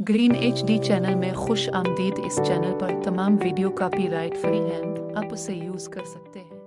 Green H D channel में खुश आमदीद इस चैनल पर तमाम वीडियो कापी राइट फ्री हैं। आप उसे यूज़ कर सकते हैं।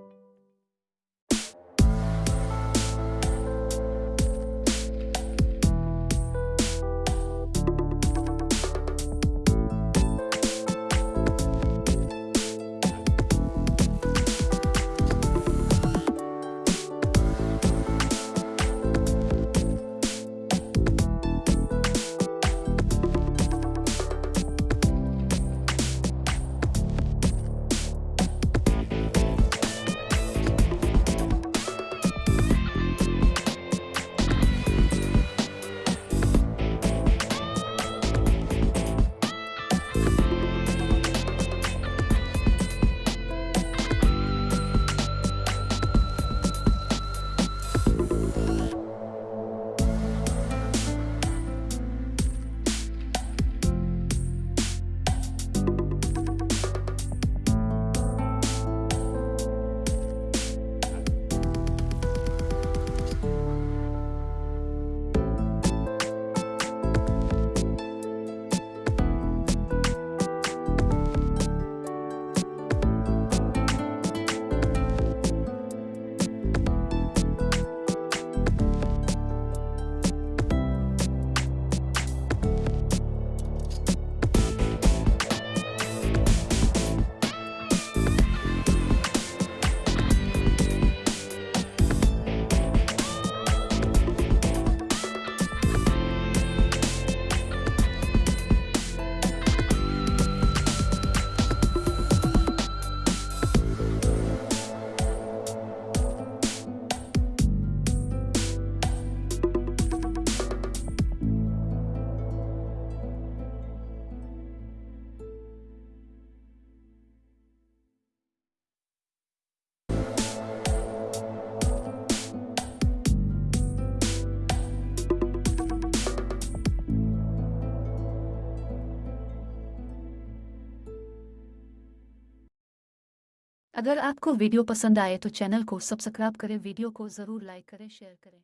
अगर आपको वीडियो पसंद आए तो चैनल को सब्सक्राइब करें, वीडियो को ज़रूर लाइक करें, शेयर करें।